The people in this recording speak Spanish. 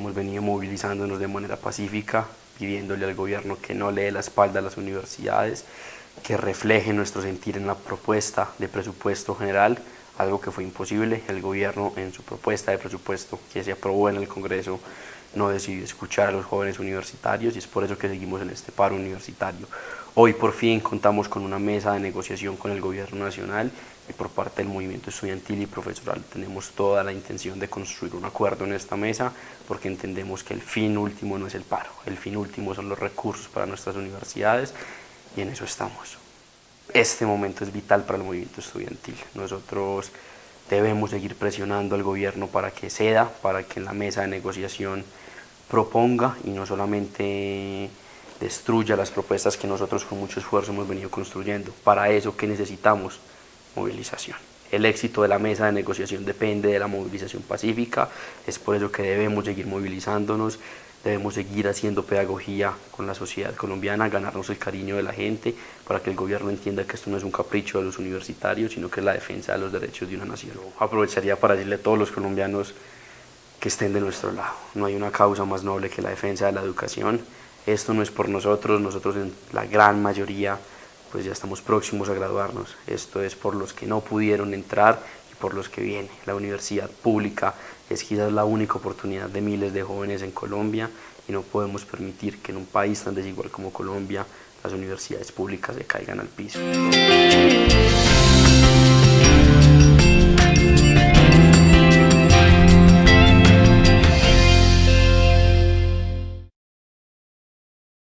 movilizándonos de manera pacífica, pidiéndole al gobierno que no le dé la espalda a las universidades, que refleje nuestro sentir en la propuesta de presupuesto general, algo que fue imposible. El gobierno en su propuesta de presupuesto que se aprobó en el Congreso no decidió escuchar a los jóvenes universitarios y es por eso que seguimos en este paro universitario. Hoy por fin contamos con una mesa de negociación con el gobierno nacional y por parte del movimiento estudiantil y profesoral tenemos toda la intención de construir un acuerdo en esta mesa porque entendemos que el fin último no es el paro, el fin último son los recursos para nuestras universidades y en eso estamos. Este momento es vital para el movimiento estudiantil. Nosotros debemos seguir presionando al gobierno para que ceda, para que en la mesa de negociación proponga y no solamente destruya las propuestas que nosotros con mucho esfuerzo hemos venido construyendo. Para eso, ¿qué necesitamos? Movilización. El éxito de la mesa de negociación depende de la movilización pacífica, es por eso que debemos seguir movilizándonos, debemos seguir haciendo pedagogía con la sociedad colombiana, ganarnos el cariño de la gente, para que el gobierno entienda que esto no es un capricho de los universitarios, sino que es la defensa de los derechos de una nación. Aprovecharía para decirle a todos los colombianos que estén de nuestro lado. No hay una causa más noble que la defensa de la educación. Esto no es por nosotros, nosotros en la gran mayoría pues ya estamos próximos a graduarnos. Esto es por los que no pudieron entrar y por los que vienen. La universidad pública es quizás la única oportunidad de miles de jóvenes en Colombia y no podemos permitir que en un país tan desigual como Colombia las universidades públicas se caigan al piso.